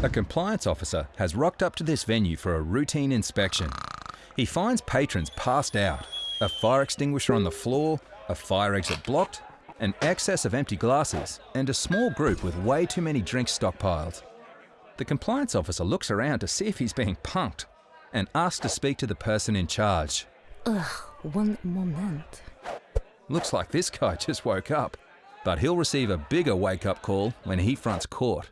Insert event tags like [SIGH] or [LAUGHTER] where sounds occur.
A compliance officer has rocked up to this venue for a routine inspection. He finds patrons passed out, a fire extinguisher on the floor, a fire exit blocked, an excess of empty glasses, and a small group with way too many drinks stockpiled. The compliance officer looks around to see if he's being punked and asks to speak to the person in charge. Ugh, one moment. Looks like this guy [LAUGHS] just woke up, but he'll receive a bigger wake up call when he fronts court.